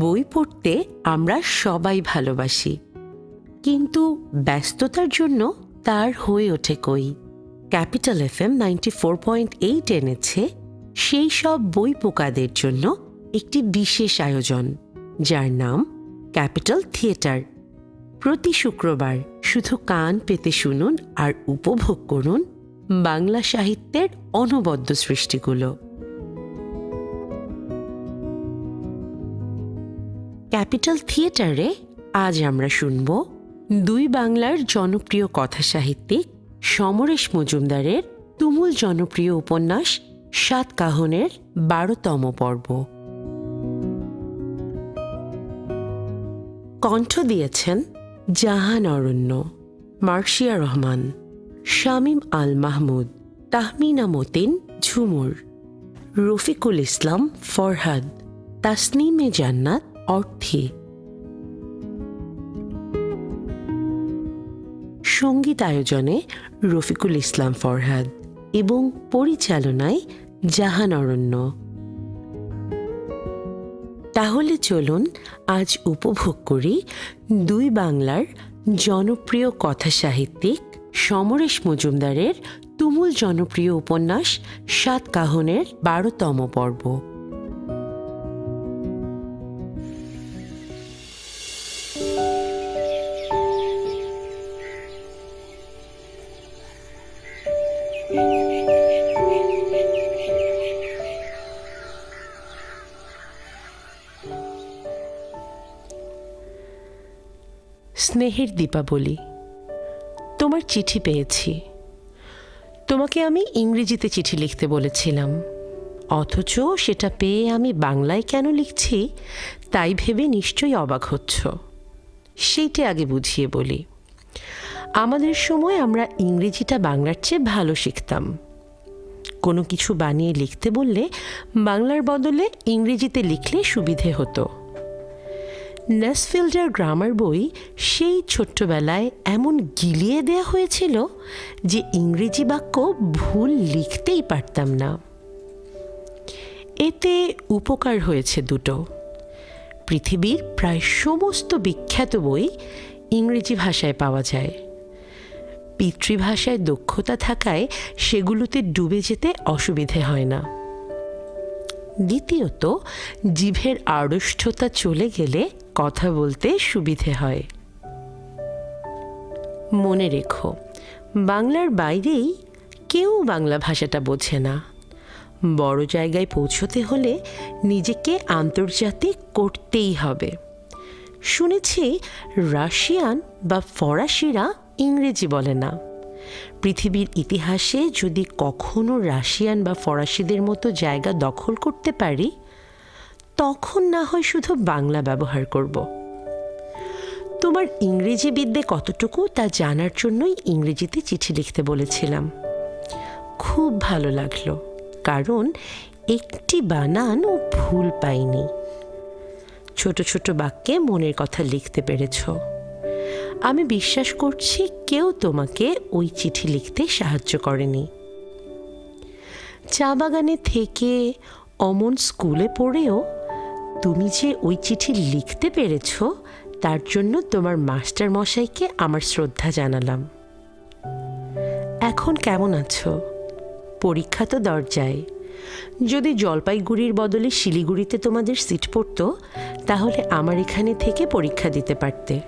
বই পড়তে আমরা সবাই ভালোবাসি। কিন্তু ব্যস্ততার জন্য তার হয়ে ওঠে কই? Capital F M ninety four point eight এনেছে সেই সব বই পোকাদের জন্য একটি বিশেষ আয়োজন, যার নাম ক্যাপিটাল থিয়েটার। প্রতি শুক্রবার শুধু কান পেতে শুনুন আর উপভোগ করুন বাংলা সাহিত্যের অনবদ্য সৃষ্টিগুলো। ক্যাপিটাল থিয়েটারে আজ আমরা শুনব দুই বাংলার জনপ্রিয় কথা সাহিত্যিক সমরেশ মজুমদারের তুমুল জনপ্রিয় উপন্যাস সাত কাহনের বারোতম পর্ব। কণ্ঠ দিয়েছেন জাহান অরণ্য, মার্শিয়া রহমান, শামীম আল মাহমুদ, তাহমিনা মতিন ঝুমুর, রফিকুল ইসলাম ফরহাদ, তাসনিমে জান্নাত অর্থে। সংগীত আয়োজনে রফিকুল ইসলাম ফরহাদ এবং পরিচালনায় জাহান অরণ্য। তাহলে চলুন আজ উপভোগ করি দুই বাংলার জনপ্রিয় কথা সাহিত্যিক সমরেশ মজুমদারের তুমুল জনপ্রিয় উপন্যাস সাত কাহনের বারোতম পর্ব। স্নেহের দীপাবলি। তোমার চিঠি পেয়েছি। তোমাকে আমি ইংরেজিতে চিঠি লিখতে বলেছিলাম। অথচ সেটা পেয়ে আমি বাংলায় কেন লিখছি, তাই ভেবে নিশ্চয়ই অবাক হচ্ছ। সেইটা আগে বুঝিয়ে বলি। আমাদের সময় আমরা ইংরেজিটা বাংলার চেয়ে ভালো শিখতাম। কোনো কিছু বানিয়ে লিখতে বললে বাংলার বদলে ইংরেজিতে লিখলে সুবিধে হতো। নেসফিল্ডার গ্রামার বই সেই ছোট্টবেলায় এমন গিলিয়ে দেয়া হয়েছিল যে ইংরেজি বাক্য ভুল লিখতেই পারতাম না। এতে উপকার হয়েছে দুটো। পৃথিবীর প্রায় সমস্ত বিখ্যাত বই ইংরেজি ভাষায় পাওয়া যায়। পিতৃভাষায় দক্ষতা থাকায় সেগুলোতে ডুবে যেতে অসুবিধে হয় না। দ্বিতীয়ত, জিভের আড়ষ্ঠতা চলে গেলে কথা বলতে সুবিধে হয়। মনে রেখো, বাংলার বাইরেই কেউ বাংলা ভাষাটা বোঝে না। বড় জায়গায় পৌঁছতে হলে নিজেকে আন্তর্জাতিক করতেই হবে। শুনেছি রাশিয়ান বা ফরাসিরা ইংরেজি বলে না। পৃথিবীর ইতিহাসে যদি কখনো রাশিয়ান বা ফরাসিদের মতো জায়গা দখল করতে পারি তখন না হয় শুধু বাংলা ব্যবহার করব। তোমার ইংরেজি বিদ্যে কতটুকু তা জানার জন্যই ইংরেজিতে চিঠি লিখতে বলেছিলাম। খুব ভালো লাগল, কারণ একটি বানান ও ভুল পাইনি। ছোট ছোট বাক্যে মনের কথা লিখতে পেরেছ। আমি বিশ্বাস করছি কেউ তোমাকে ওই চিঠি লিখতে সাহায্য করেনি। চা বাগানে থেকে অমন স্কুলে পড়েও তুমি যে ওই চিঠি লিখতে পেরেছ, তার জন্য তোমার মাস্টার মশাইকে আমার শ্রদ্ধা জানালাম। এখন কেমন আছো? পরীক্ষা তো দরজায়। যদি জলপাইগুড়ির বদলে শিলিগুড়িতে তোমাদের সিট পড়তো, তাহলে আমার এখানে থেকে পরীক্ষা দিতে পারতে।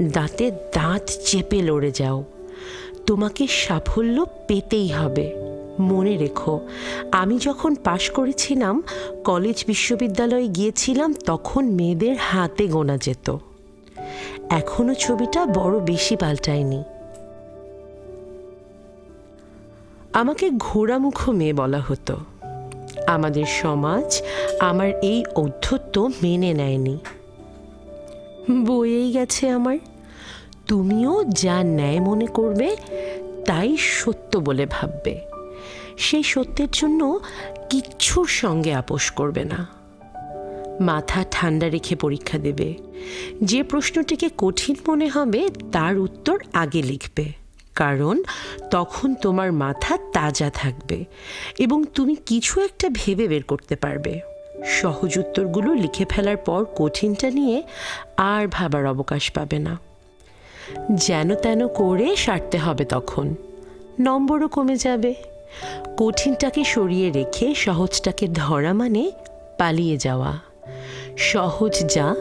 দাঁতে দাঁত চেপে লড়ে যাও। তোমাকে সাফল্য পেতেই হবে। মনে রেখো, আমি যখন পাশ করেছিলাম, কলেজ বিশ্ববিদ্যালয়ে গিয়েছিলাম, তখন মেয়েদের হাতে গোনা যেত। এখনও ছবিটা বড় বেশি পাল্টায়নি। আমাকে ঘোড়ামুখ মেয়ে বলা হতো। আমাদের সমাজ আমার এই অধ্যত্ব মেনে নেয়নি। বয়েই গেছে আমার। তুমিও যা ন্যায় মনে করবে, তাই সত্য বলে ভাববে। সেই সত্যের জন্য কিচ্ছুর সঙ্গে আপোষ করবে না। মাথা ঠান্ডা রেখে পরীক্ষা দেবে। যে প্রশ্নটিকে কঠিন মনে হবে, তার উত্তর আগে লিখবে। কারণ তখন তোমার মাথা তাজা থাকবে এবং তুমি কিছু একটা ভেবে বের করতে পারবে। সহজ উত্তরগুলো লিখে ফেলার পর কঠিনটা নিয়ে আর ভাবার অবকাশ পাবে না। যেন তেন করে সারতে হবে তখন। নম্বরও কমে যাবে। কঠিনটাকে সরিয়ে রেখে সহজটাকে ধরা মানে পালিয়ে যাওয়া। সহজ যা,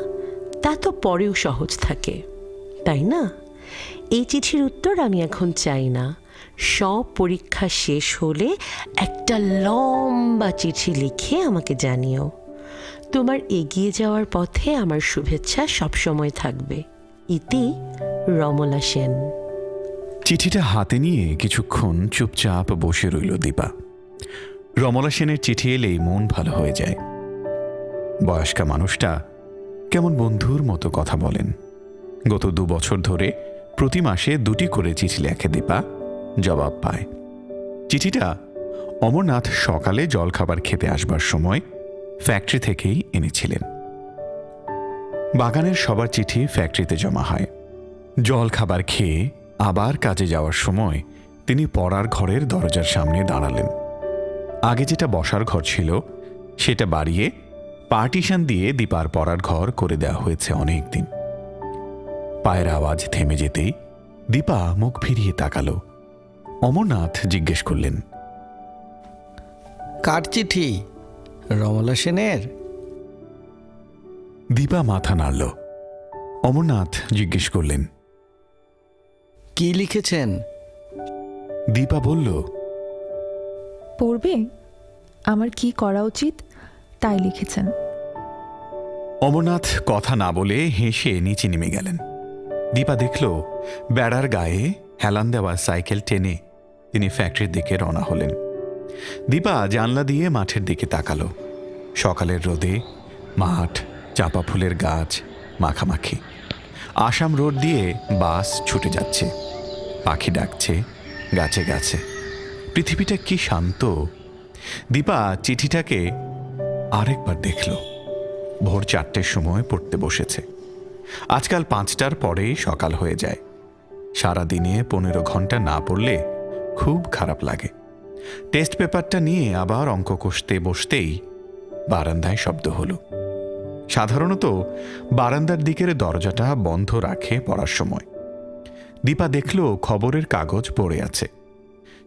তা তো পরেও সহজ থাকে, তাই না? এই চিঠির উত্তর আমি এখন চাই না। সব পরীক্ষা শেষ হলে একটা লম্বা চিঠি লিখে আমাকে জানিও। তোমার এগিয়ে যাওয়ার পথে আমার শুভেচ্ছা সবসময় থাকবে। ইতি রমলা সেন। চিঠিটা হাতে নিয়ে কিছুক্ষণ চুপচাপ বসে রইল দীপা। রমলা সেনের চিঠি এলেই মন ভালো হয়ে যায়। বয়স্কা মানুষটা কেমন বন্ধুর মতো কথা বলেন। গত দু বছর ধরে প্রতি মাসে দুটি করে চিঠি লেখে দীপা, জবাব পায়। চিঠিটা অমরনাথ সকালে জলখাবার খেতে আসবার সময় ফ্যাক্টরি থেকেই এনেছিলেন। বাগানের সবার চিঠি ফ্যাক্টরিতে জমা হয়। জল খাবার খেয়ে আবার কাজে যাওয়ার সময় তিনি পড়ার ঘরের দরজার সামনে দাঁড়ালেন। আগে যেটা বসার ঘর ছিল সেটা বাড়িয়ে পার্টিশন দিয়ে দীপার পড়ার ঘর করে দেওয়া হয়েছে অনেক দিন পায়ের আওয়াজ থেমে যেতেই দীপা মুখ ফিরিয়ে তাকালো। অমরনাথ জিজ্ঞেস করলেন কার চিঠি? রমলা সেনের? দীপা মাথা নাড়ল। অমরনাথ জিজ্ঞেস করলেন কি লিখেছেন? দীপা বলল পড়বে? আমার কি করা উচিত? তাই লিখেছেন। অমরনাথ কথা না বলে হেসে নিচে নেমে গেলেন। দীপা দেখল বেড়ার গায়ে হেলান দেওয়া সাইকেল টেনে তিনি ফ্যাক্টরির দিকে রওনা হলেন। দীপা জানলা দিয়ে মাঠের দিকে তাকালো। সকালের রোদে মাঠ চাপা ফুলের গাছ মাখামাখি। আসাম রোড দিয়ে বাস ছুটে যাচ্ছে। পাখি ডাকছে, গাছে গাছে। পৃথিবীটা কি শান্ত? দীপা চিঠিটাকে আরেকবার দেখল। ভোর চারটের সময় পড়তে বসেছে। আজকাল পাঁচটার পরেই সকাল হয়ে যায়। সারা দিনে পনেরো ঘণ্টা না পড়লে খুব খারাপ লাগে। টেস্ট পেপারটা নিয়ে আবার অঙ্ক কষতে বসতেই বারান্দায় শব্দ হলো। সাধারণত বারান্দার দিকের দরজাটা বন্ধ রাখে পড়ার সময়। দীপা দেখল খবরের কাগজ পড়ে আছে।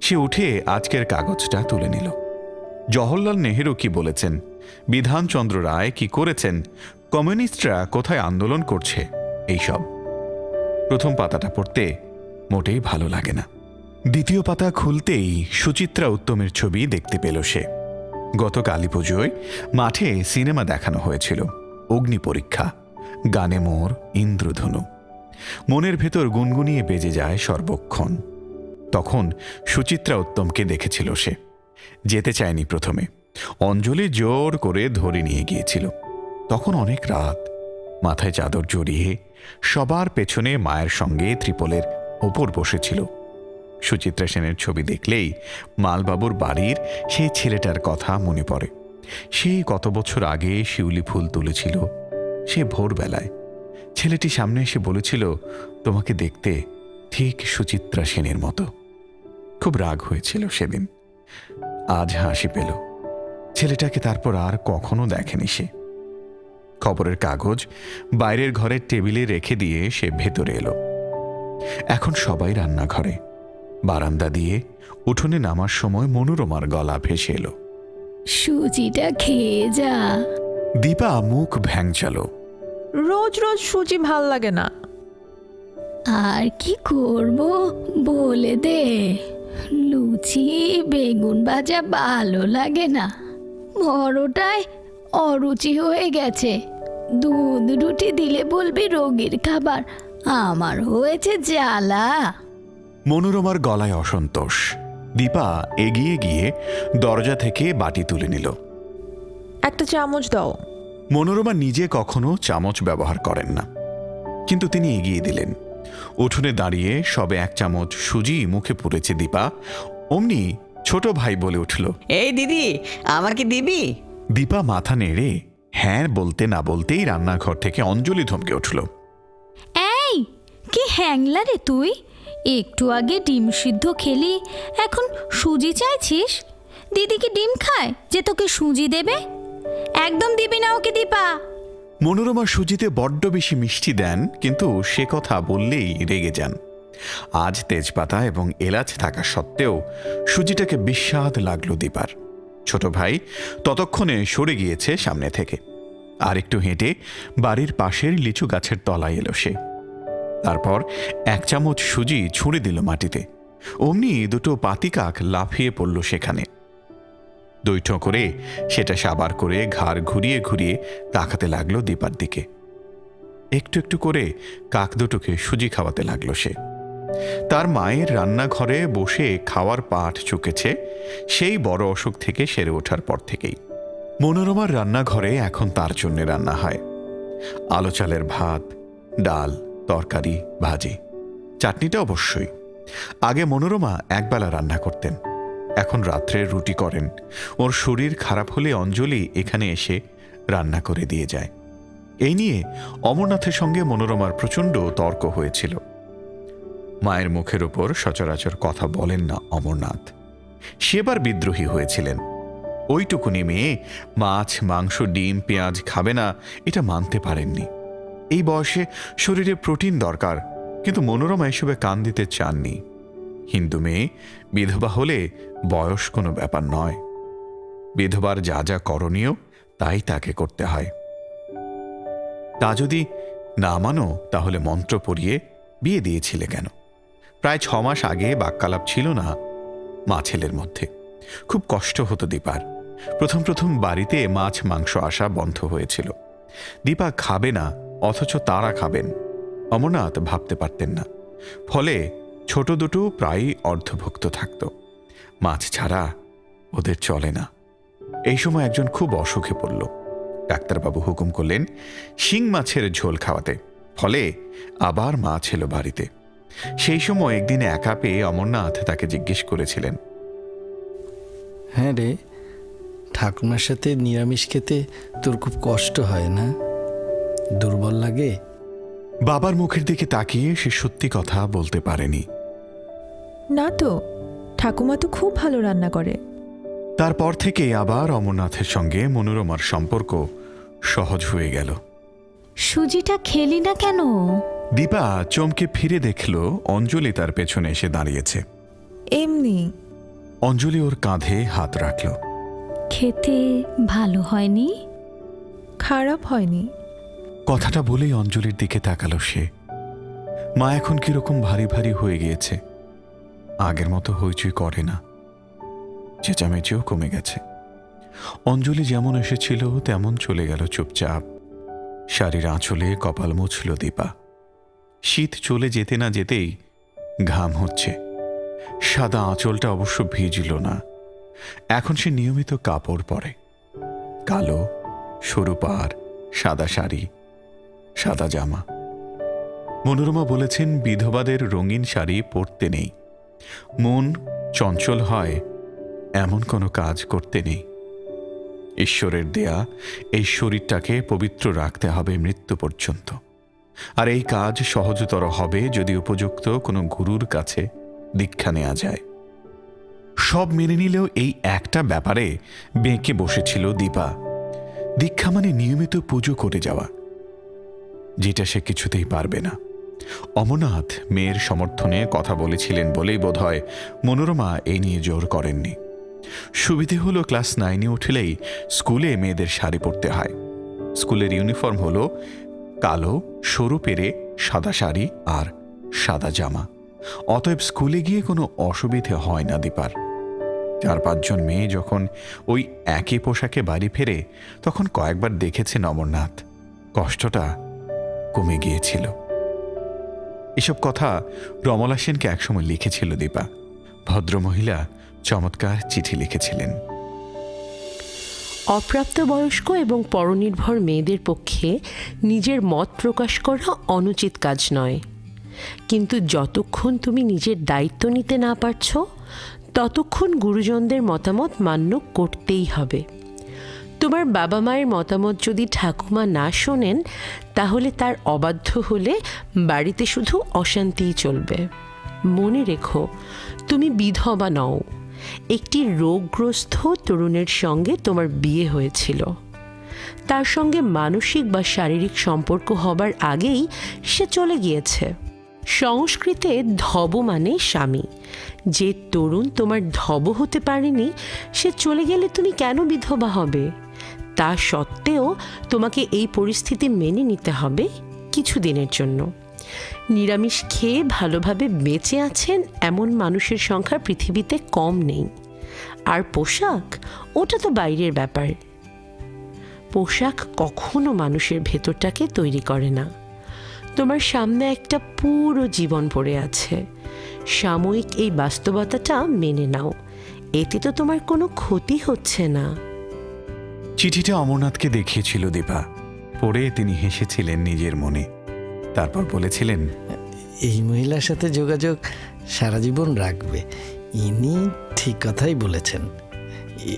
সে উঠে আজকের কাগজটা তুলে নিল। জওহরলাল নেহেরু কি বলেছেন? বিধানচন্দ্র রায় কি করেছেন? কমিউনিস্টরা কোথায় আন্দোলন করছে? এইসব। প্রথম পাতাটা পড়তে মোটেই ভালো লাগে না। দ্বিতীয় পাতা খুলতেই সুচিত্রা উত্তমের ছবি দেখতে পেল সে। গত কালী পুজোয় মাঠে সিনেমা দেখানো হয়েছিল। অগ্নি পরীক্ষা, গানে মোর ইন্দ্রধনু। মনের ভেতর গুনগুনিয়ে বেজে যায় সর্বক্ষণ। তখন সুচিত্রা উত্তমকে দেখেছিল সে। যেতে চায়নি প্রথমে। অঞ্জলি জোর করে ধরে নিয়ে গিয়েছিল। তখন অনেক রাত। মাথায় চাদর জড়িয়ে সবার পেছনে মায়ের সঙ্গে ত্রিপলের ওপর বসেছিল। সুচিত্রা সেনের ছবি দেখলেই মালবাবুর বাড়ির সেই ছেলেটার কথা মনে পড়ে। সেই কত বছর আগে শিউলি ফুল তুলেছিল, সে ভোরবেলায়। ছেলেটি সামনে এসে বলেছিল, তোমাকে দেখতে ঠিক সুচিত্রা সেনের মতো। খুব রাগ হয়েছিল সেদিন। আজ হাসি পেল। ছেলেটাকে তারপর আর কখনো দেখেনি সে। খবরের কাগজ বাইরের ঘরের টেবিলে রেখে দিয়ে সে ভেতরে এলো। এখন সবাই রান্নাঘরে। বারান্দা দিয়ে উঠোনে নামার সময় মনোরমার গলা ভেসে এলো। সুজিটা খেয়ে যা। দীপা মুখ ভ্যাংচালো। রোজ রোজ সুজি ভালো লাগে না। আর কি করব বলে দে। লুচি বেগুন ভাজা ভালো লাগে না। বড়টায় অরুচি হয়ে গেছে। দুধ রুটি দিলে বলবি রোগীর খাবার। আমার হয়েছে জ্বালা। মনোরমার গলায় অসন্তোষ। দীপা এগিয়ে গিয়ে দরজা থেকে বাটি তুলে নিল। একটা চামচ দাও। মনোরমা নিজে কখনো চামচ ব্যবহার করেন না। কিন্তু তিনি এগিয়ে দিলেন। উঠোনে দাঁড়িয়ে সবে এক চামচ সুজি মুখে পুড়েছে দীপা। অমনি ছোট ভাই বলে উঠল এই দিদি আমার কি দিবি? দীপা মাথা নেড়ে হ্যাঁ বলতে না বলতেই রান্নাঘর থেকে অঞ্জলি ধমকে উঠল। এই কি হ্যাংলা রে তুই? একটু আগে ডিম সিদ্ধ খেলি, এখন সুজি চাইছিস? দিদি কি ডিম খায় যে তোকে সুজি দেবে? একদম দিবি না ওকে দীপা। মনোরমা সুজিতে বড্ড বেশি মিষ্টি দেন, কিন্তু সে কথা বললেই রেগে যান। আজ তেজপাতা এবং এলাচ থাকা সত্ত্বেও সুজিটাকে বিস্বাদ লাগল দীপার। ছোট ভাই ততক্ষণে সরে গিয়েছে সামনে থেকে। আর একটু হেঁটে বাড়ির পাশের লিচু গাছের তলায় এলো সে। তারপর এক চামচ সুজি ছুঁড়ে দিল মাটিতে। অমনি দুটো পাতিকাক লাফিয়ে পড়ল সেখানে। দৈঠ করে সেটা সাবার করে ঘাড় ঘুরিয়ে ঘুরিয়ে তাকাতে লাগল দীপার দিকে। একটু একটু করে কাক দুটোকে সুজি খাওয়াতে লাগল সে। তার মায়ের রান্নাঘরে বসে খাওয়ার পাঠ চুকেছে, সেই বড় অসুখ থেকে সেরে ওঠার পর থেকেই। মনোরমার রান্নাঘরে এখন তার জন্য রান্না হয়। আলো চালের ভাত, ডাল তরকারি, ভাজি, চাটনিটা অবশ্যই। আগে মনোরমা একবেলা রান্না করতেন। এখন রাত্রে রুটি করেন। ওর শরীর খারাপ হলে অঞ্জলি এখানে এসে রান্না করে দিয়ে যায়। এই নিয়ে অমরনাথের সঙ্গে মনোরমার প্রচণ্ড তর্ক হয়েছিল। মায়ের মুখের ওপর সচরাচর কথা বলেন না অমরনাথ। সেবার বিদ্রোহী হয়েছিলেন। ওইটুকুনি মেয়ে মাছ, মাংস, ডিম, পেঁয়াজ খাবে না, এটা মানতে পারেননি। এই বয়সে শরীরে প্রোটিন দরকার, কিন্তু মনোরমা এসবে কান দিতে চাননি। হিন্দু মেয়ে, বিধবা হলে বয়স কোনো ব্যাপার নয়। বিধবার যা যা করণীয়, তাই তাকে করতে হয়। তা যদি না মানো, তাহলে মন্ত্র পড়িয়ে বিয়ে দিয়েছিলে কেন? প্রায় ছ মাস আগে বাক্যালাপ ছিল না মা ছেলের মধ্যে। খুব কষ্ট হতো দীপার। প্রথম প্রথম বাড়িতে মাছ মাংস আসা বন্ধ হয়েছিল। দীপা খাবে না অথচ তারা খাবেন। অমরনাথ ভাবতে পারতেন না। ফলে ছোট দুটো প্রায়ই অর্ধভুক্ত থাকত। মাছ ছাড়া ওদের চলে না। এই সময় একজন খুব অসুখে পড়ল। ডাক্তারবাবু হুকুম করলেন, শিং মাছের ঝোল খাওয়াতে। ফলে আবার মাছ এলো বাড়িতে। সেই সময় একদিন একা পেয়ে অমরনাথ তাকে জিজ্ঞেস করেছিলেন হ্যাঁ রে, ঠাকুমার সাথে নিরামিষ খেতে তোর খুব কষ্ট হয় না? দুর্বল লাগে? বাবার মুখের দিকে তাকিয়ে সে সত্যি কথা বলতে পারেনি। না তো ঠাকুমা তো খুব ভালো রান্না করে। তারপর থেকে আবার অমরনাথের সঙ্গে মনোরমার সম্পর্ক সহজ হয়ে গেল। সুজিটা খেলি না কেন? দীপা চমকে ফিরে দেখল অঞ্জলি তার পেছনে এসে দাঁড়িয়েছে। এমনি। অঞ্জলি ওর কাঁধে হাত রাখল। খেতে ভালো হয়নি? খারাপ হয়নি। কথাটা বলেই অঞ্জলির দিকে তাকালো সে। মা এখন কীরকম ভারী ভারী হয়ে গিয়েছে। আগের মতো হইচই করে না। চেঁচামেচিও কমে গেছে। অঞ্জলি যেমন এসেছিল, তেমন চলে গেল চুপচাপ। শাড়ির আঁচলে কপাল মুছল দীপা। শীত চলে যেতে না যেতেই ঘাম হচ্ছে। সাদা আঁচলটা অবশ্য ভিজল না। এখন সে নিয়মিত কাপড় পরে। কালো, সরু পাড়, সাদা শাড়ি। সাদা জামা। মনোরমা বলেছেন, বিধবাদের রঙিন শাড়ি পরতে নেই। মন চঞ্চল হয়, এমন কোনো কাজ করতে নেই। ঈশ্বরের দেয়া এই শরীরটাকে পবিত্র রাখতে হবে মৃত্যু পর্যন্ত। আর এই কাজ সহজতর হবে যদি উপযুক্ত কোনো গুরুর কাছে দীক্ষা নেওয়া যায়। সব মেনে নিলেও এই একটা ব্যাপারে বেঁকে বসেছিল দীপা। দীক্ষা মানে নিয়মিত পুজো করে যাওয়া। যেটা সে কিছুতেই পারবে না। অমরনাথ মেয়ের সমর্থনে কথা বলেছিলেন বলেই বোধহয় মনোরমা এই নিয়ে জোর করেননি। সুবিধে হলো ক্লাস নাইনে উঠলেই স্কুলে মেয়েদের শাড়ি পরতে হয়। স্কুলের ইউনিফর্ম হলো কালো, সরু পেরে সাদা শাড়ি আর সাদা জামা। অতএব স্কুলে গিয়ে কোনো অসুবিধে হয় না দীপার। চার পাঁচজন মেয়ে যখন ওই একই পোশাকে বাড়ি ফেরে, তখন কয়েকবার দেখেছেন অমরনাথ। কষ্টটা কমে গিয়েছিল। এসব কথা রমলা সেনকে একসময় লিখেছিল দীপা। ভদ্রমহিলা চমৎকার চিঠি লিখেছিলেন। অপ্রাপ্তবয়স্ক এবং পরনির্ভর মেয়েদের পক্ষে নিজের মত প্রকাশ করা অনুচিত কাজ নয়। কিন্তু যতক্ষণ তুমি নিজের দায়িত্ব নিতে না পারছ, ততক্ষণ গুরুজনদের মতামত মান্য করতেই হবে। তোমার বাবা মায়ের মতামত যদি ঠাকুমা না শোনেন, তাহলে তার অবাধ্য হলে বাড়িতে শুধু অশান্তিই চলবে। মনে রেখো, তুমি বিধবা নও। একটি রোগগ্রস্ত তরুণের সঙ্গে তোমার বিয়ে হয়েছিল। তার সঙ্গে মানসিক বা শারীরিক সম্পর্ক হবার আগেই সে চলে গিয়েছে। সংস্কৃতে ধব মানে স্বামী। যে তরুণ তোমার ধব হতে পারেনি, সে চলে গেলে তুমি কেন বিধবা হবে? তা সত্ত্বেও তোমাকে এই পরিস্থিতি মেনে নিতে হবে কিছু দিনের জন্য। নিরামিষ খেয়ে ভালোভাবে বেঁচে আছেন এমন মানুষের সংখ্যা পৃথিবীতে কম নেই। আর পোশাক? ওটা তো বাইরের ব্যাপার। পোশাক কখনো মানুষের ভেতরটাকে তৈরি করে না। তোমার সামনে একটা পুরো জীবন পড়ে আছে। সাময়িক এই বাস্তবতাটা মেনে নাও। এতে তো তোমার কোনো ক্ষতি হচ্ছে না। চিঠিটা অমরনাথকে দেখিয়েছিল দীপা। পড়ে তিনি হেসেছিলেন নিজের মনে। তারপর বলেছিলেন এই মহিলার সাথে যোগাযোগ সারা জীবন রাখবে। ইনি ঠিক কথাই বলেছেন।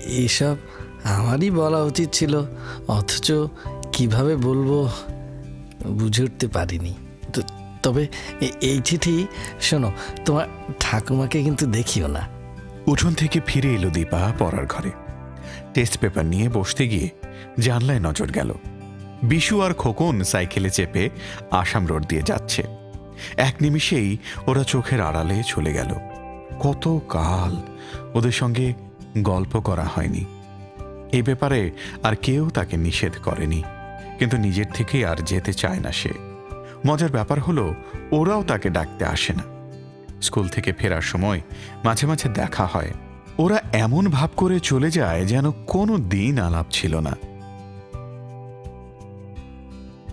এসব আমারই বলা উচিত ছিল অথচ কীভাবে বলব বুঝে উঠতে পারিনি। তো- তবে এই চিঠি শোনো তোমার ঠাকুমাকে কিন্তু দেখিও না। উঠোন থেকে ফিরে এলো দীপা পড়ার ঘরে। টেস্ট পেপার নিয়ে বসতে গিয়ে জানলায় নজর গেল। বিশু আর খোকন সাইকেলে চেপে আসাম রোড দিয়ে যাচ্ছে। এক নিমিষেই ওরা চোখের আড়ালে চলে গেল। কত কাল ওদের সঙ্গে গল্প করা হয়নি। এই ব্যাপারে আর কেউ তাকে নিষেধ করেনি, কিন্তু নিজের থেকে আর যেতে চায় না সে। মজার ব্যাপার হলো, ওরাও তাকে ডাকতে আসে না। স্কুল থেকে ফেরার সময় মাঝে মাঝে দেখা হয়। ওরা এমন ভাব করে চলে যায় যেন কোনো দিন আলাপ ছিল না।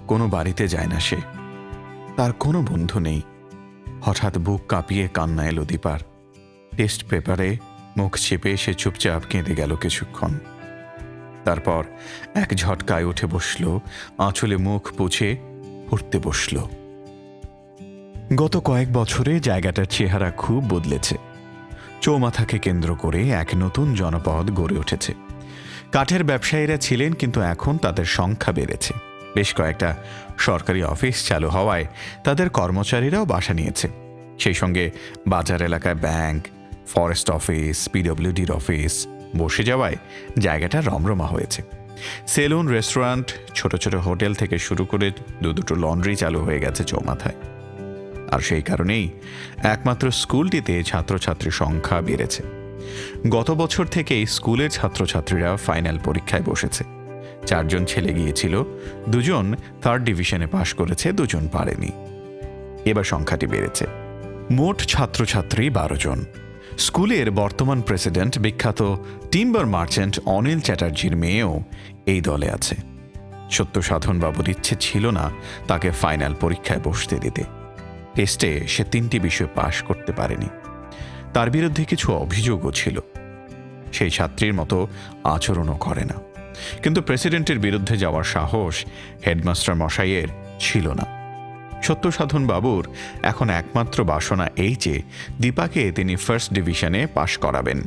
কোনো বাড়িতে যায় না সে। তার কোনো বন্ধু নেই। হঠাৎ বুক কাঁপিয়ে কান্না এলো দীপার। টেস্ট পেপারে মুখ চেপে সে চুপচাপ কেঁদে গেল কিছুক্ষণ। তারপর এক ঝটকায় উঠে বসল, আঁচলে মুখ পুছে পড়তে বসল। গত কয়েক বছরে জায়গাটার চেহারা খুব বদলেছে। চৌমাথাকে কেন্দ্র করে এক নতুন জনপদ গড়ে উঠেছে। কাঠের ব্যবসায়ীরা ছিলেন কিন্তু এখন তাদের সংখ্যা বেড়েছে। বেশ কয়েকটা সরকারি অফিস চালু হওয়ায় তাদের কর্মচারীরাও বাসা নিয়েছে। সেই সঙ্গে বাজার এলাকায় ব্যাংক, ফরেস্ট অফিস, পিডব্লিউডির অফিস বসে যাওয়ায় জায়গাটা রমরমা হয়েছে। সেলুন, রেস্টুরেন্ট, ছোট ছোট হোটেল থেকে শুরু করে দু দুটো লন্ড্রি চালু হয়ে গেছে চৌমাথায়। আর সেই কারণেই একমাত্র স্কুলটিতে ছাত্রছাত্রীর সংখ্যা বেড়েছে। গত বছর থেকেই স্কুলের ছাত্রছাত্রীরা ফাইনাল পরীক্ষায় বসেছে। চারজন ছেলে গিয়েছিল, দুজন থার্ড ডিভিশনে পাশ করেছে, দুজন পারেনি। এবার সংখ্যাটি বেড়েছে। মোট ছাত্রছাত্রী বারো জন। স্কুলের বর্তমান প্রেসিডেন্ট বিখ্যাত টিম্বার মার্চেন্ট অনিল চ্যাটার্জির মেয়েও এই দলে আছে। সত্য সাধনবাবুর ইচ্ছে ছিল না তাকে ফাইনাল পরীক্ষায় বসতে দিতে। টেস্টে সে তিনটি বিষয় পাশ করতে পারেনি। তার বিরুদ্ধে কিছু অভিযোগও ছিল। সেই ছাত্রীর মতো আচরণও করে না। কিন্তু প্রেসিডেন্টের বিরুদ্ধে যাওয়ার সাহস হেডমাস্টার মশাইয়ের ছিল না। সত্যসাধন বাবুর এখন একমাত্র বাসনা এই যে দীপাকে তিনি ফার্স্ট ডিভিশনে পাশ করাবেন।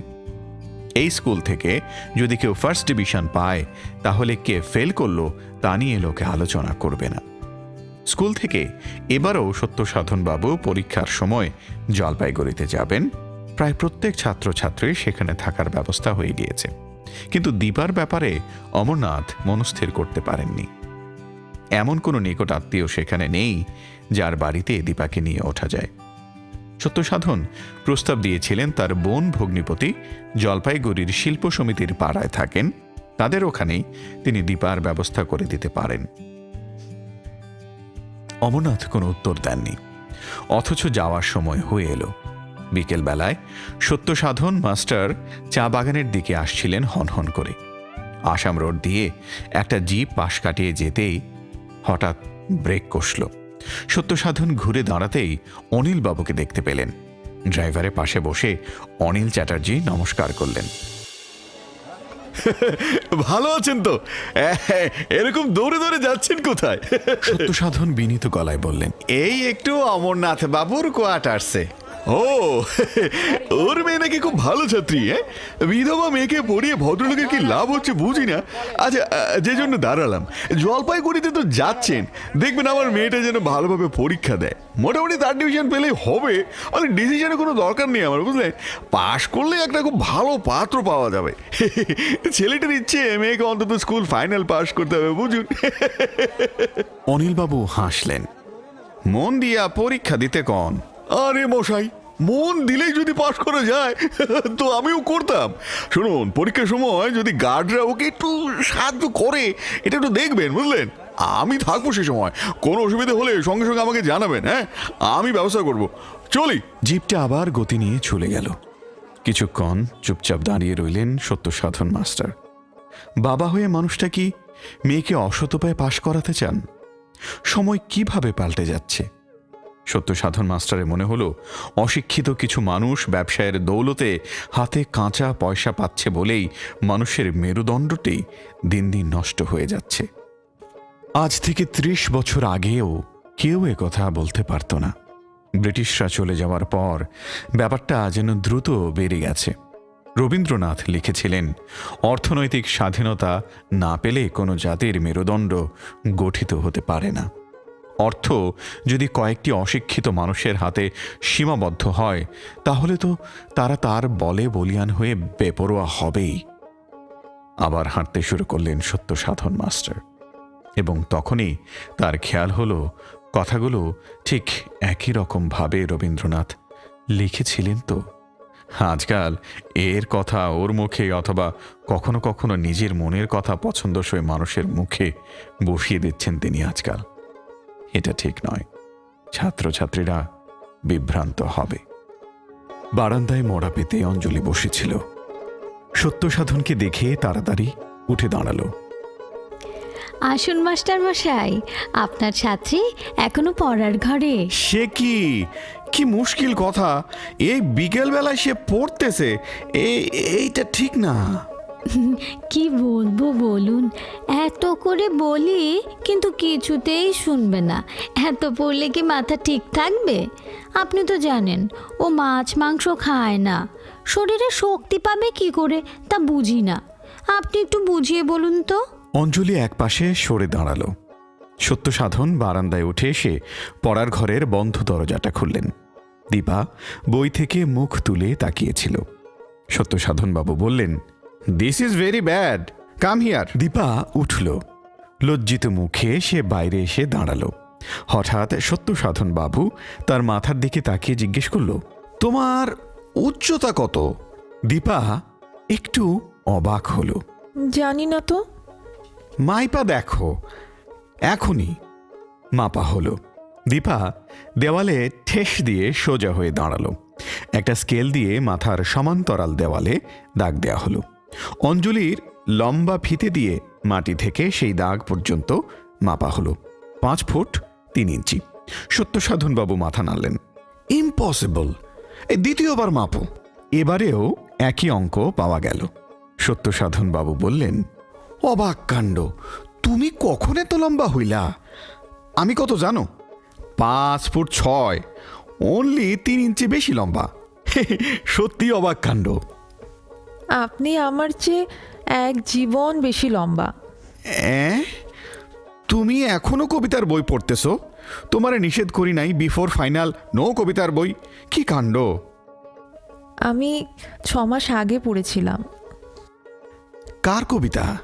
এই স্কুল থেকে যদি কেউ ফার্স্ট ডিভিশন পায়, তাহলে কে ফেল করল তা নিয়ে লোকে আলোচনা করবে না। স্কুল থেকে এবারও সত্যসাধনবাবু পরীক্ষার সময় জলপাইগুড়িতে যাবেন। প্রায় প্রত্যেক ছাত্রছাত্রী সেখানে থাকার ব্যবস্থা হয়ে গিয়েছে। কিন্তু দীপার ব্যাপারে অমরনাথ মনস্থির করতে পারেননি। এমন কোনো নিকট আত্মীয় সেখানে নেই যার বাড়িতে দীপাকে নিয়ে ওঠা যায়। সত্যসাধন প্রস্তাব দিয়েছিলেন তার বোন ভগ্নিপতি জলপাইগুড়ির শিল্প সমিতির পাড়ায় থাকেন। তাদের ওখানেই তিনি দীপার ব্যবস্থা করে দিতে পারেন। অমরনাথ কোনো উত্তর দেননি। অথচ যাওয়ার সময় হয়ে এলো। বিকেলবেলায় সত্যসাধন মাস্টার চা বাগানের দিকে আসছিলেন হনহন করে। আসাম রোড দিয়ে একটা জিপ পাশ কাটিয়ে যেতেই হঠাৎ ব্রেক কষল। সত্যসাধন ঘুরে দাঁড়াতেই অনিল বাবুকে দেখতে পেলেন। ড্রাইভারের পাশে বসে অনিল চ্যাটার্জি নমস্কার করলেন। ভালো আছেন তো? এরকম দৌড়ে দৌড়ে যাচ্ছেন কোথায়? সত্যসাধন বিনীত গলায় বললেন এই একটু অমরনাথ বাবুর কোয়ার্টার্সে। ও ওর মেয়ে নাকি খুব ভালো ছাত্রী হ্যাঁ? বিধবা মেয়েকে পড়িয়ে ভদ্রলোকের কি লাভ হচ্ছে বুঝি না। আচ্ছা যে জন্য দাঁড়ালাম। জলপাইগুড়িতে তো যাচ্ছেন। দেখবেন আমার মেয়েটা যেন ভালোভাবে পরীক্ষা দেয়। মোটামুটি তার ডিভিশন পেলেই হবে। মানে ডিসিশনের কোনো দরকার নেই আমার বুঝলেন? পাশ করলে একটা খুব ভালো পাত্র পাওয়া যাবে। ছেলেটার ইচ্ছে মেয়েকে অন্তত স্কুল ফাইনাল পাস করতে হবে বুঝুন। অনিলবাবু হাসলেন। মন দিয়া পরীক্ষা দিতে কন। আরে মশাই, মন দিলেই যদি পাশ করা যায়, তো আমিও করতাম। শুনুন, পরীক্ষার সময় যদি গার্ডরা ওকে একটু সাহায্য করে, এটা একটু দেখবেন, বুঝলেন? আমি থাকব সে সময়। কোনো অসুবিধা হলে সঙ্গে সঙ্গে আমাকে জানাবেন হ্যাঁ? আমি ব্যবস্থা করব। চলি। জিপটা আবার গতি নিয়ে চলে গেল। কিছুক্ষণ চুপচাপ দাঁড়িয়ে রইলেন সত্য সাধন মাস্টার। বাবা হয়ে মানুষটা কি মেয়েকে অসৎ উপায়ে পাশ করাতে চান? সময় কীভাবে পাল্টে যাচ্ছে? সত্য সাধন মাস্টারের মনে হলো, অশিক্ষিত কিছু মানুষ ব্যবসায়ের দৌলতে হাতে কাঁচা পয়সা পাচ্ছে বলেই মানুষের মেরুদণ্ডটি দিন দিন নষ্ট হয়ে যাচ্ছে। আজ থেকে ত্রিশ বছর আগেও কেউ কথা বলতে পারত না। ব্রিটিশরা চলে যাওয়ার পর ব্যাপারটা যেন দ্রুত বেড়ে গেছে। রবীন্দ্রনাথ লিখেছিলেন, অর্থনৈতিক স্বাধীনতা না পেলে কোনো জাতির মেরুদণ্ড গঠিত হতে পারে না। অর্থ যদি কয়েকটি অশিক্ষিত মানুষের হাতে সীমাবদ্ধ হয়, তাহলে তো তারা তার বলে বলিয়ান হয়ে বেপরোয়া হবেই। আবার হাঁটতে শুরু করলেন সত্য সাধন মাস্টার। এবং তখনই তার খেয়াল হলো, কথাগুলো ঠিক একই রকম ভাবে রবীন্দ্রনাথ লিখেছিলেন তো। আজকাল এর কথা ওর মুখে অথবা কখনো কখনো নিজের মনের কথা পছন্দসই মানুষের মুখে বসিয়ে দিচ্ছেন তিনি আজকাল। এটা ঠিক নয়। ছাত্রছাত্রীরা বিভ্রান্ত হবে। বারান্দায় মরা পেতে অঞ্জলি বসেছিল। সত্য সাধনকে দেখে তাড়াতাড়ি উঠে দাঁড়াল। আসুন মাস্টার মশাই। আপনার ছাত্রী এখনও পড়ার ঘরে। সে কি? কি মুশকিল কথা। এই বিকেলবেলায় সে পড়তেছে। এই এইটা ঠিক না। কি বলব বলুন? এত করে বলি, কিন্তু কিছুতেই শুনবে না। এত পড়লে কি মাথা ঠিক থাকবে? আপনি তো জানেন, ও মাছ মাংস খায় না। শরীরে শক্তি পাবে কি করে, তা বুঝি না। আপনি একটু বুঝিয়ে বলুন তো। অঞ্জলি একপাশে সরে দাঁড়াল। সত্য সাধন বারান্দায় উঠে এসে পড়ার ঘরের বন্ধ দরজাটা খুললেন। দীপা বই থেকে মুখ তুলে তাকিয়েছিল। সত্য সাধনবাবু বললেন this is very bad come here Dipa উঠল। লজ্জিত মুখে সে বাইরে এসে দাঁড়াল। হঠাৎ সত্য সাধন বাবু তার মাথার দিকে তাকিয়ে জিজ্ঞেস করল তোমার উচ্চতা কত? দীপা একটু অবাক হলো। জানি না তো। মাইপা দেখো। এখনই। মাপা হলো। দীপা দেওয়ালে ঠেস দিয়ে সোজা হয়ে দাঁড়াল। একটা স্কেল দিয়ে মাথার সমান্তরাল দেওয়ালে দাগ দেয়া হলো। অঞ্জলির লম্বা ফিতে দিয়ে মাটি থেকে সেই দাগ পর্যন্ত মাপা হলো। পাঁচ ফুট তিন ইঞ্চি। সত্য সাধনবাবু মাথা নাড়লেন। ইম্পসিবল। দ্বিতীয়বার মাপো। এবারেও একই অঙ্ক পাওয়া গেল। সত্য সাধনবাবু বললেন, অবাক কাণ্ড। তুমি কখন এত লম্বা হইলা? আমি কত জানো? পাঁচ ফুট ছয়। অনলি তিন ইঞ্চি বেশি লম্বা। সত্যি অবাক কাণ্ড। আপনি আমার চেয়ে এক জীবন বেশি লম্বা? তুমি এখনও কবিতার বই পড়তেছো? তোমারে নিষেধ করি নাই বিফোর ফাইনাল নো কবিতার বই। কি কাণ্ড? আমি ছ মাস আগে পড়েছিলাম। কার কবিতা?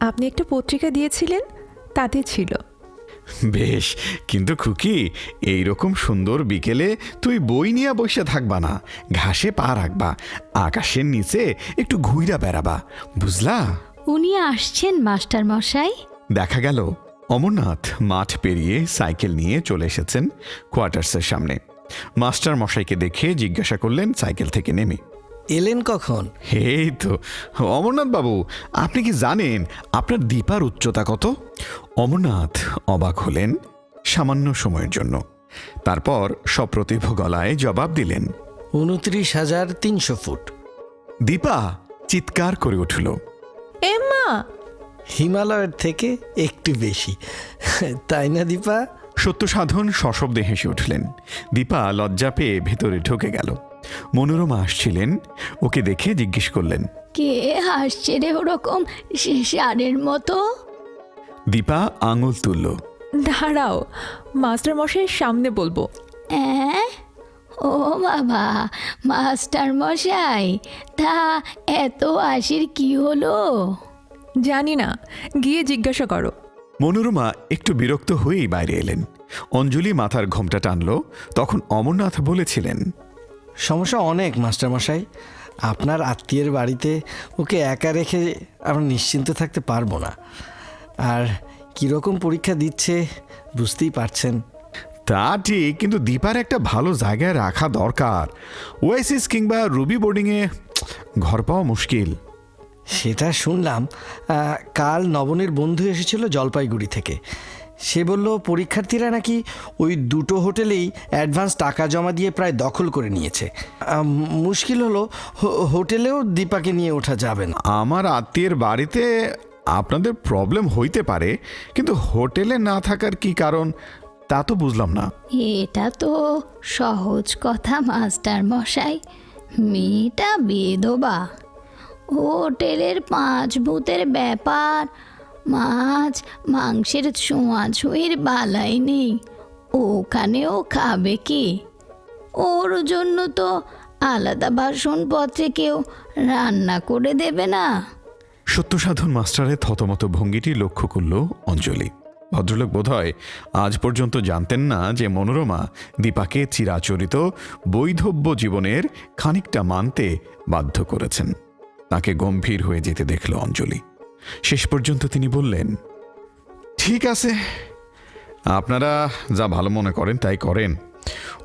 আপনি একটা পত্রিকা দিয়েছিলেন তাতে ছিল। বেশ কিন্তু খুকি এইরকম সুন্দর বিকেলে তুই বই নিয়ে বসে থাকবা না ঘাসে পা রাখবা আকাশের নিচে একটু ঘুইরা বেড়াবা বুঝলা? উনি আসছেন মাস্টার মশাই। দেখা গেল অমরনাথ মাঠ পেরিয়ে সাইকেল নিয়ে চলে এসেছেন কোয়ার্টার্সের সামনে। মাস্টার মশাইকে দেখে জিজ্ঞাসা করলেন সাইকেল থেকে নেমে। এলেন কখন? এই তো অমরনাথ বাবু আপনি কি জানেন আপনার দীপার উচ্চতা কত? অমরনাথ অবাক হলেন সামান্য সময়ের জন্য। তারপর সপ্রতিভ গলায় জবাব দিলেন উনত্রিশ হাজার তিনশো ফুট। দীপা চিৎকার করে উঠল। এম্মা হিমালয়ের থেকে একটু বেশি। তাই না দীপা? সত্য সাধন সশব্দে হেসে উঠলেন। দীপা লজ্জা পেয়ে ভেতরে ঢুকে গেল। মনোরমা আসছিলেন ওকে দেখে জিজ্ঞেস করলেন। কে হাসছে রে ওরকম সে সারের মতো? দীপা আঙুল তুলল। দাঁড়াও মাস্টার মশাইয়ের সামনে বলব। অ্যাঁ? ও বাবা মাস্টার মশাই তা এত হাসির কি হলো? জানি না গিয়ে জিজ্ঞাসা করো। মনোরমা একটু বিরক্ত হয়েই বাইরে এলেন। অঞ্জলি মাথার ঘোমটা টানল তখন অমরনাথ বলেছিলেন সমস্যা অনেক মাস্টারমশাই। আপনার আত্মীয়ের বাড়িতে ওকে একা রেখে আমরা নিশ্চিন্ত থাকতে পারব না। আর কীরকম পরীক্ষা দিচ্ছে বুঝতেই পারছেন। তা ঠিক কিন্তু দীপার একটা ভালো জায়গায় রাখা দরকার। ওয়েসিস কিংবা রুবি বোর্ডিংয়ে ঘর পাওয়া মুশকিল। সেটা শুনলাম। আহ, কাল নবনের বন্ধু এসেছিল জলপাইগুড়ি থেকে। সে বলল পরীক্ষার্থীরা নাকি ওই দুটো হোটেলেই অ্যাডভান্স টাকা জমা দিয়ে প্রায় দখল করে নিয়েছে। মুশকিল হলো হো- হোটেলেও দীপাকে নিয়ে ওঠা যাবে না। আমার আত্মীয়ের বাড়িতে আপনাদের প্রবলেম হইতে পারে কিন্তু হোটেলে না থাকার কি কারণ তা তো বুঝলাম না। এটা তো সহজ কথা মাস্টার মশাই। মেয়েটা বেদবা। হোটেলের পাঁচ ভূতের ব্যাপার মাছ, মাংসের ছোঁয়াছুঁয়ির বালাই নেই। ওখানেও খাবে কি? ওর জন্য তো আলাদা বাসনপত্রে কেউ রান্না করে দেবে না। সত্যসাধন মাস্টারের থতমত ভঙ্গিটি লক্ষ্য করল অঞ্জলি। ভদ্রলোক বোধহয় আজ পর্যন্ত জানতেন না যে মনোরমা দীপাকে চিরাচরিত বৈধব্য জীবনের খানিকটা মানতে বাধ্য করেছেন। তাকে গম্ভীর হয়ে যেতে দেখল অঞ্জলি। শেষ পর্যন্ত তিনি বললেন ঠিক আছে। আপনারা যা ভালো মনে করেন তাই করেন।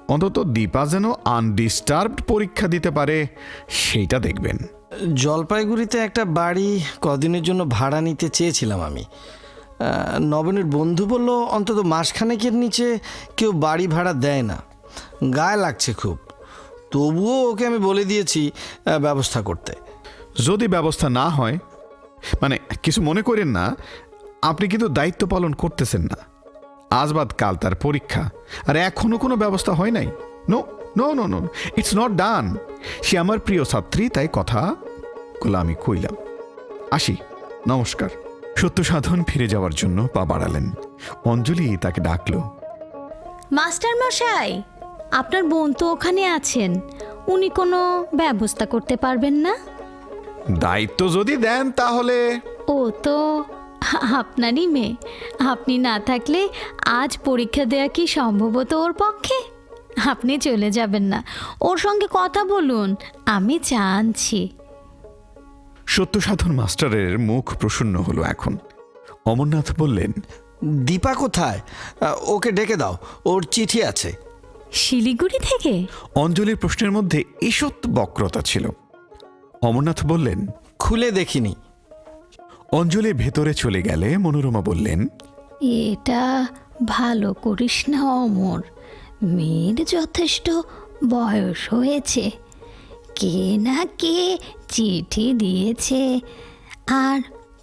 অন্তত দীপা যেন আনডিস্টার্বড পরীক্ষা দিতে পারে সেইটা দেখবেন। জলপাইগুড়িতে একটা বাড়ি কদিনের জন্য ভাড়া নিতে চেয়েছিলাম আমি। নবনের বন্ধু বলল অন্তত মাসখানেকের নিচে কেউ বাড়ি ভাড়া দেয় না। গায়ে লাগছে খুব। তবুও ওকে আমি বলে দিয়েছি ব্যবস্থা করতে। যদি ব্যবস্থা না হয় মানে কিছু মনে করেন না, আপনি কিন্তু দায়িত্ব পালন করতেছেন না। আজ বাদ, কাল তার পরীক্ষা। আর এখনও কোনো ব্যবস্থা হয় নাই। No no no no it's not done সে আমার প্রিয় ছাত্রী, তাই কথা গুলো আমি কইলাম। আসি, নমস্কার। সত্য সাধন ফিরে যাওয়ার জন্য পা বাড়ালেন। অঞ্জলি তাকে ডাকলো। মাস্টার মশাই, আপনার বোন তো ওখানে আছেন। উনি কোনো ব্যবস্থা করতে পারবেন না? দায়িত্ব যদি দেন তাহলে? ও তো আপনারই মেয়ে। আপনি না থাকলে আজ পরীক্ষা দেওয়া কি সম্ভবত ওর পক্ষে? আপনি চলে যাবেন না। ওর সঙ্গে কথা বলুন আমি জানছি। সত্য সাধন মাস্টারের মুখ প্রসন্ন হলো এখন। অমরনাথ বললেন দীপা কোথায়? ওকে ডেকে দাও ওর চিঠি আছে। শিলিগুড়ি থেকে? অঞ্জলির প্রশ্নের মধ্যে ঈষৎ বক্রতা ছিল। অমরনাথ বললেন খুলে দেখিনি। অঞ্জলি ভেতরে চলে গেলে মনোরমা বললেন এটা ভালো করিস না অমর। মেয়ের যথেষ্ট বয়স হয়েছে। কে না কে চিঠি দিয়েছে আর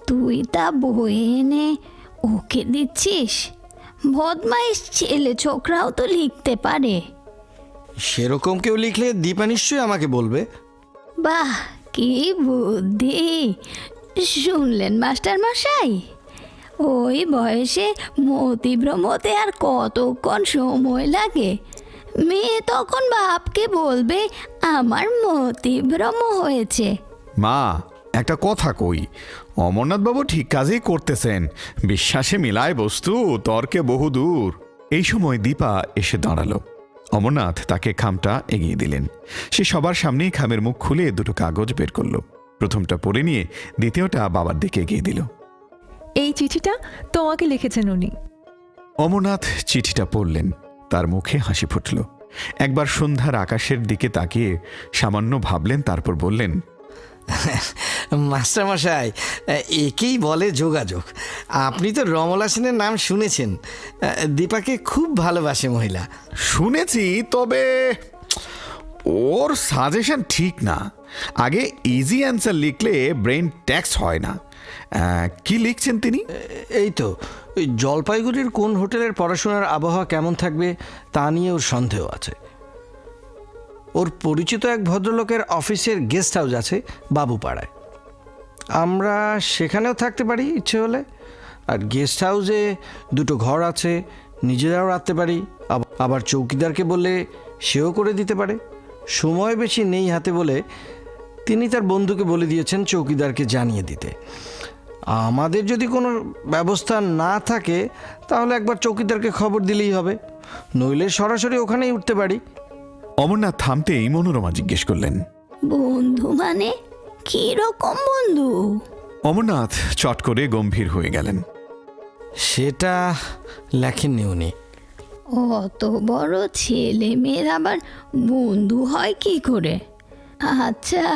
তুই তা বয়ে এনে ওকে দিচ্ছিস? বদমাইশ ছেলে ছোকরাও তো লিখতে পারে। সেরকম কেউ লিখলে দীপা নিশ্চয়ই আমাকে বলবে। বাহ কি বুদ্ধি? শুনলেন, মাস্টার মশাই? ওই বয়সে মতিভ্রমতে আর কতক্ষণ সময় লাগে? মেয়ে তখন বাপকে বলবে, আমার মতিভ্রম হয়েছে। মা, একটা কথা কই। অমরনাথ বাবু ঠিক কাজেই করতেছেন। বিশ্বাসে মিলায় বস্তু, তর্কে বহু দূর এই সময় দীপা এসে দাঁড়াল। অমরনাথ তাকে খামটা এগিয়ে দিলেন। সে সবার সামনেই খামের মুখ খুলে দুটো কাগজ বের করল। প্রথমটা পড়ে নিয়ে দ্বিতীয়টা বাবার দিকে এগিয়ে দিল। এই চিঠিটা তোমাকে লিখেছেন উনি। অমরনাথ চিঠিটা পড়লেন। তার মুখে হাসি ফুটল। একবার সন্ধ্যার আকাশের দিকে তাকিয়ে সামান্য ভাবলেন তারপর বললেন মাস্টারমশাই একেই বলে যোগাযোগ। আপনি তো রমলা সেনের নাম শুনেছেন। দীপাকে খুব ভালোবাসে মহিলা। শুনেছি তবে ওর সাজেশন ঠিক না। আগে ইজি অ্যান্সার লিখলে ব্রেন ট্যাক্স হয় না। কি লিখছেন তিনি? এই তো ওই জলপাইগুড়ির কোন হোটেলের পড়াশোনার আবহাওয়া কেমন থাকবে তা নিয়ে ওর সন্দেহ আছে। ওর পরিচিত এক ভদ্রলোকের অফিসের গেস্ট হাউস আছে, বাবুপাড়ায়। আমরা সেখানেও থাকতে পারি, ইচ্ছে হলে। আর গেস্ট হাউসে দুটো ঘর আছে, নিজেরাও রাখতে পারি। আবার চৌকিদারকে বললে সেও করে দিতে পারে। সময় বেশি নেই হাতে বলে তিনি তার বন্ধুকে বলে দিয়েছেন চৌকিদারকে জানিয়ে দিতে। আমাদের যদি কোনো ব্যবস্থা না থাকে, তাহলে একবার চৌকিদারকে খবর দিলেই হবে। নইলে সরাসরি ওখানেই উঠতে পারি। অমরনাথ থামতেই মনোরমা জিজ্ঞেস করলেন বন্ধু মানে কি রকম বন্ধু? অমরনাথ চট করে গম্ভীর হয়ে গেলেন। সেটা লেখেননি উনি। অত বড় ছেলে মেয়ের আবার বন্ধু হয় কি করে? আচ্ছা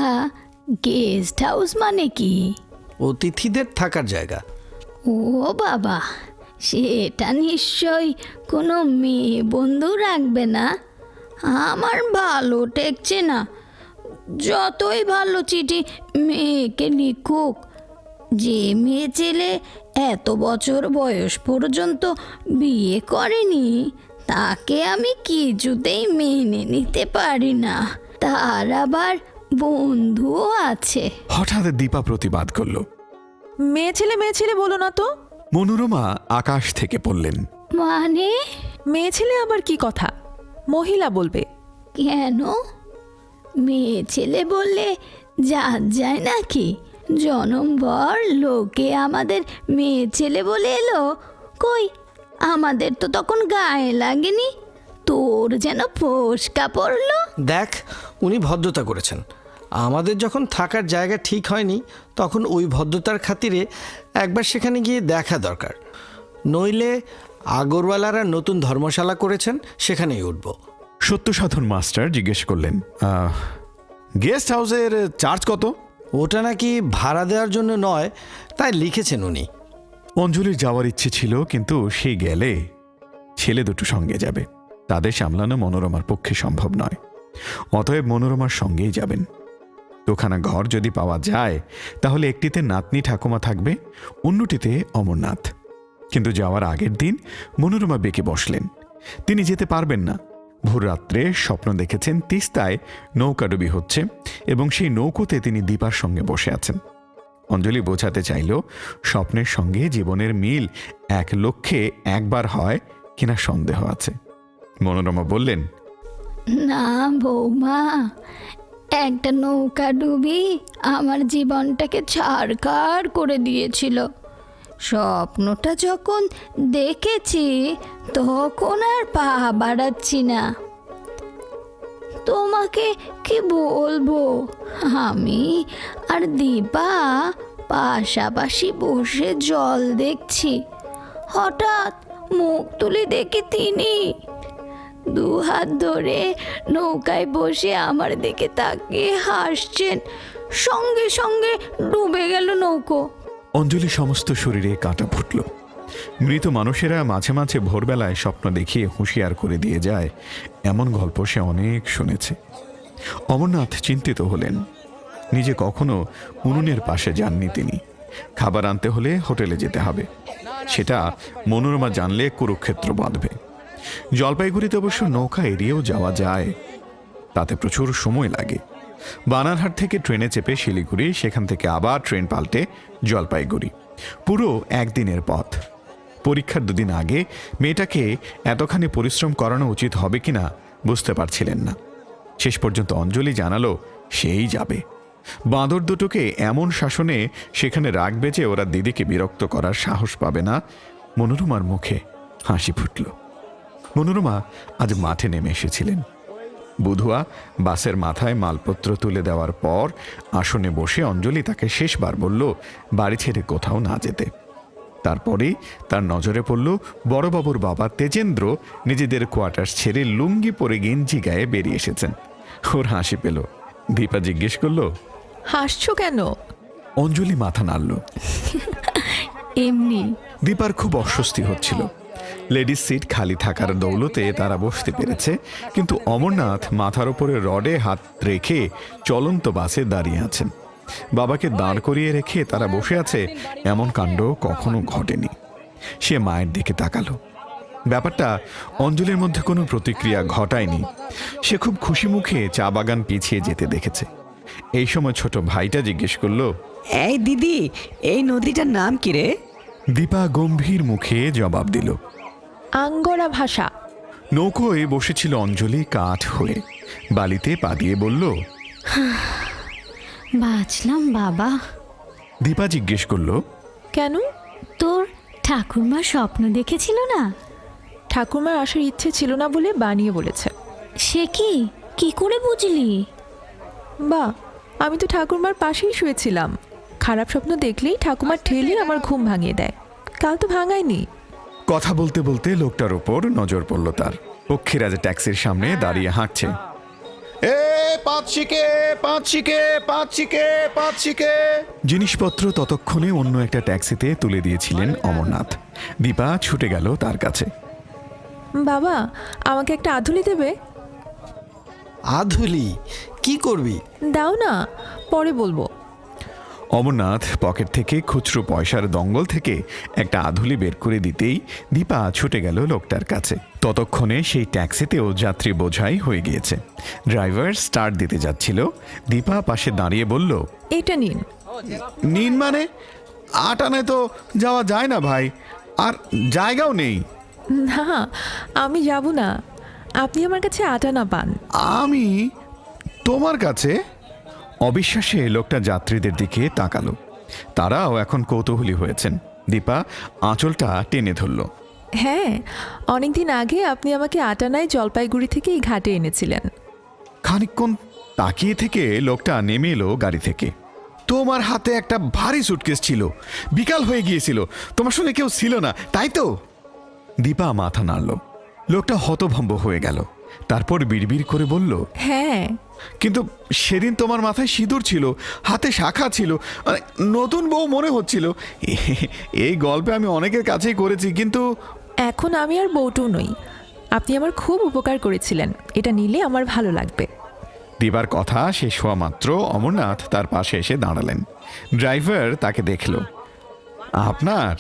গেস্ট হাউস মানে কি? অতিথিদের থাকার জায়গা। ও বাবা সেটা নিশ্চয় কোনো মেয়ে বন্ধু রাখবে না? আমার ভালো ঠেকছে না। যতই ভালো চিঠি মেয়েকে লিখুক যে মেয়ে ছেলে এত বছর বয়স পর্যন্ত বিয়ে করেনি তাকে আমি কিছুতেই মেনে নিতে পারি না। তার আবার বন্ধুও আছে। হঠাৎ দীপা প্রতিবাদ করল। মেয়ে ছেলে মেয়ে ছেলে বলো না তো। মনোরমা আকাশ থেকে পড়লেন মানে? মেয়ে ছেলে আবার কি কথা? মহিলা বলবে কেন? মেয়ে ছেলে বললে যা যায় নাকি? জনমভর লোকে আমাদের মেয়ে ছেলে বলে এলো। কই আমাদের তো তখন গায়ে লাগেনি। তোর যেন ফোসকা পড়ল। দেখ উনি ভদ্রতা করেছেন। আমাদের যখন থাকার জায়গা ঠিক হয়নি তখন ওই ভদ্রতার খাতিরে একবার সেখানে গিয়ে দেখা দরকার। নইলে আগরওয়ালারা নতুন ধর্মশালা করেছেন সেখানেই উঠব। সত্য সাধন মাস্টার জিজ্ঞেস করলেন গেস্ট হাউসের চার্জ কত? ওটা নাকি ভাড়া দেওয়ার জন্য নয় তাই লিখেছেন উনি। অঞ্জলির যাওয়ার ইচ্ছে ছিল কিন্তু সে গেলে ছেলে দুটো সঙ্গে যাবে। তাদের সামলানো মনোরমার পক্ষে সম্ভব নয়। অতএব মনোরমার সঙ্গেই যাবেন। দুখানা ঘর যদি পাওয়া যায় তাহলে একটিতে নাতনি ঠাকুমা থাকবে অন্যটিতে অমরনাথ। কিন্তু যাওয়ার আগের দিন মনোরমা বেঁকে বসলেন। তিনি যেতে পারবেন না। ভোর রাত্রে স্বপ্ন দেখেছেন তিস্তায় নৌকাডুবি হচ্ছে এবং সেই নৌকোতে তিনি দীপার সঙ্গে বসে আছেন। অঞ্জলি বোঝাতে চাইল, স্বপ্নের সঙ্গে জীবনের মিল এক লক্ষ্যে একবার হয় কিনা সন্দেহ আছে। মনোরমা বললেন, না বৌমা, একটা নৌকা ডুবি আমার জীবনটাকে ছাড়খাড় করে দিয়েছিল। স্বপ্নটা যখন দেখেছি, তখন আর পা বাড়াচ্ছি না। তোমাকে কি বলব? আমি আর দীপা পাশাপাশি বসে জল দেখছি। হঠাৎ মুখ তুলে দেখি তিনি। দু হাত ধরে নৌকায় বসে আমার দিকে তাকিয়ে হাসছেন। সঙ্গে সঙ্গে ডুবে গেল নৌকো। অঞ্জলি সমস্ত শরীরে কাঁটা ফুটল। মৃত মানুষেরা মাঝে মাঝে ভোরবেলায় স্বপ্ন দেখিয়ে হুঁশিয়ার করে দিয়ে যায়, এমন গল্প সে অনেক শুনেছে। অমরনাথ চিন্তিত হলেন। নিজে কখনো উনুনের পাশে যাননি তিনি। খাবার আনতে হলে হোটেলে যেতে হবে। সেটা মনোরমা জানলে কুরুক্ষেত্র বাঁধবে। জলপাইগুড়িতে অবশ্য নৌকা এড়িয়েও যাওয়া যায়। তাতে প্রচুর সময় লাগে। বানারহাট থেকে ট্রেনে চেপে শিলিগুড়ি, সেখান থেকে আবার ট্রেন পাল্টে জলপাইগুড়ি। পুরো একদিনের পথ। পরীক্ষার দুদিন আগে মেয়েটাকে এতখানি পরিশ্রম করানো উচিত হবে কিনা বুঝতে পারছিলেন না। শেষ পর্যন্ত অঞ্জলি জানালো, সেই যাবে। বাঁদর দুটোকে এমন শাসনে সেখানে রাখবে যে ওরা দিদিকে বিরক্ত করার সাহস পাবে না। মনোরমার মুখে হাসি ফুটল। মনোরমা আজ মাঠে নেমে এসেছিলেন। বুধুয়া বাসের মাথায় মালপত্র তুলে দেওয়ার পর আসনে বসে অঞ্জলি তাকে শেষবার বলল বাড়ি ছেড়ে কোথাও না যেতে। তারপরেই তার নজরে পড়ল বড়বাবুর বাবা তেজেন্দ্র নিজেদের কোয়ার্টার্স ছেড়ে লুঙ্গি পরে গেঞ্জি গায়ে বেরিয়ে এসেছেন। ওর হাসি পেল। দীপা জিজ্ঞেস করল হাসছো কেন? অঞ্জলি মাথা নাড়ল। এমনি। দীপার খুব অস্বস্তি হচ্ছিল। লেডিস সিট খালি থাকার দৌলতে তারা বসতে পেরেছে কিন্তু অমরনাথ মাথার উপরে রডে হাত রেখে চলন্ত বাসে দাঁড়িয়ে আছেন। বাবাকে দাঁড় করিয়ে রেখে তারা বসে আছে এমন কাণ্ড কখনো ঘটেনি। সে মায়ের দিকে তাকালো। ব্যাপারটা অঞ্জলির মধ্যে কোনো প্রতিক্রিয়া ঘটায়নি। সে খুব খুশি মুখে চা বাগান পিছিয়ে যেতে দেখেছে। এই সময় ছোট ভাইটা জিজ্ঞেস করল এই দিদি এই নদীটার নাম কি রে? দীপা গম্ভীর মুখে জবাব দিল আঙ্গরা ভাষা। নৌকোয় বসেছিল অঞ্জলি কাঠ হয়ে। বালিতে পা দিয়ে বলল বাঁচলাম বাবা। দীপা জিজ্ঞেস করল কেন? তোর ঠাকুরমা স্বপ্ন দেখেছিল না? ঠাকুরমার আসার ইচ্ছে ছিল না বলে বানিয়ে বলেছে। সে কি? কি করে বুঝলি? বা আমি তো ঠাকুরমার পাশেই শুয়েছিলাম। খারাপ স্বপ্ন দেখলেই ঠাকুমার ঠেলে আমার ঘুম ভাঙিয়ে দেয়। কাল তো ভাঙায়নি। কথা বলতে বলতে লোকটার উপর নজর পড়ল তার। পক্ষীরাজ ট্যাক্সির সামনে দাঁড়িয়ে হাঁটছে। এ জিনিসপত্র ততক্ষণে অন্য একটা ট্যাক্সিতে তুলে দিয়েছিলেন অমরনাথ। দীপা ছুটে গেল তার কাছে। বাবা আমাকে একটা আধুলি দেবে? আধুলি? কি করবি? দাও না পরে বলব। অমরনাথ পকেট থেকে খুচরো পয়সার দঙ্গল থেকে একটা আধুলি বের করে দিতেই দীপা ছুটে গেল লোকটার কাছে। ততক্ষণে সেই ট্যাক্সিতেও যাত্রী বোঝাই হয়ে গিয়েছে। ড্রাইভার স্টার্ট দিতে যাচ্ছিল। দীপা পাশে দাঁড়িয়ে বলল এটা নিন। নিন মানে? আটানায় তো যাওয়া যায় না ভাই আর জায়গাও নেই। না আমি যাব না। আপনি আমার কাছে আটা না পান। আমি তোমার কাছে? অবিশ্বাসে লোকটা যাত্রীদের দিকে তাকালো। তারাও এখন কৌতূহলী হয়েছেন। দীপা আঁচলটা টেনে ধরল। হ্যাঁ অনেকদিন আগে আপনি আমাকে আটানায় জলপাইগুড়ি থেকে এই ঘাটে এনেছিলেন। খানিকক্ষণ তাকিয়ে থেকে লোকটা নেমে এলো গাড়ি থেকে। তোমার হাতে একটা ভারী সুটকেস ছিল। বিকাল হয়ে গিয়েছিল। তোমার সঙ্গে কেউ ছিল না তাই তো? দীপা মাথা নাড়ল। লোকটা হতভম্ব হয়ে গেল। তারপর বিড়বিড় করে বলল হ্যাঁ কিন্তু সেদিন তোমার মাথায় সিঁদুর ছিল হাতে শাখা ছিল মানে নতুন বউ মনে হচ্ছিল। এই গল্পে আমি অনেকের কাছেই করেছি কিন্তু এখন আমি আর বউটু নই। আপনি আমার খুব উপকার করেছিলেন এটা নিলে আমার ভালো লাগবে। দিবার কথা শেষ হওয়া মাত্র অমরনাথ তার পাশে এসে দাঁড়ালেন। ড্রাইভার তাকে দেখল। আপনার?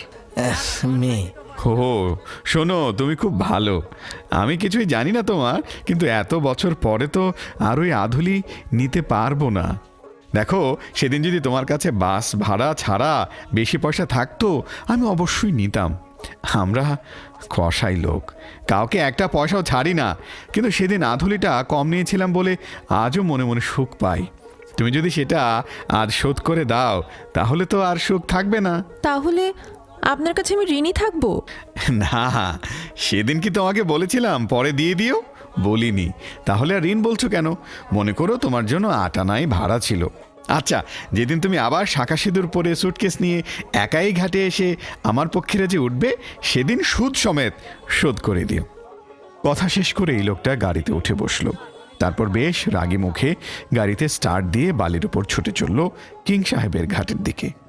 মেয়ে ও, শোনো, তুমি খুব ভালো। আমি কিছুই জানি না তোমার, কিন্তু এত বছর পরে তো আর ওই আধুলি নিতে পারব না। দেখো, সেদিন যদি তোমার কাছে বাস ভাড়া ছাড়া বেশি পয়সা থাকতো, আমি অবশ্যই নিতাম। আমরা কষাই লোক, কাউকে একটা পয়সাও ছাড়ি না। কিন্তু সেদিন আধুলিটা কম নিয়েছিলাম বলে আজও মনে মনে সুখ পাই। তুমি যদি সেটা আজ শোধ করে দাও, তাহলে তো আর সুখ থাকবে না। তাহলে আপনার কাছে আমি ঋণই থাকব? না, সেদিন কি তোমাকে বলেছিলাম, পরে দিয়ে দিও? বলিনি। তাহলে আর ঋণ বলছো কেন? মনে করো তোমার জন্য আটানাই ভাড়া ছিল। আচ্ছা যেদিন তুমি আবার শাখা সিঁদুর পরে সুটকেস নিয়ে একাই ঘাটে এসে আমার পক্ষেরা যে উঠবে, সেদিন সুদ সমেত শোধ করে দিও। কথা শেষ করে এই লোকটা গাড়িতে উঠে বসল। তারপর বেশ রাগি মুখে গাড়িতে স্টার্ট দিয়ে বালির উপর ছুটে চলল কিং সাহেবের ঘাটের দিকে।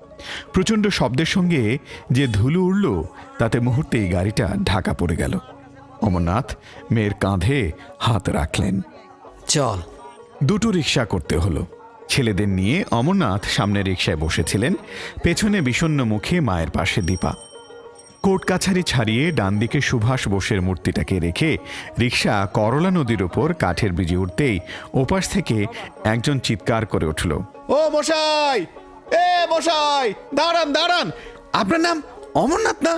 প্রচণ্ড শব্দের সঙ্গে যে ধুলো উড়ল তাতে মুহূর্তেই গাড়িটা ঢাকা পড়ে গেল। অমরনাথ মেয়ের কাঁধে হাত রাখলেন। চল। দুটো রিক্সা করতে হলো। ছেলেদের নিয়ে অমরনাথ সামনে রিক্সায় বসেছিলেন পেছনে বিষণ্ন মুখে মায়ের পাশে দীপা। কোর্ট কাছারি ছাড়িয়ে ডান দিকে সুভাষ বোসের মূর্তিটাকে রেখে রিক্সা করলা নদীর ওপর কাঠের ব্রিজে উঠতেই ওপাশ থেকে একজন চিৎকার করে উঠল ও মশাই! এ মশাই দাঁড়ান দাঁড়ান। আপনার নাম অমরনাথ না?